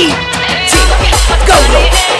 Go, go.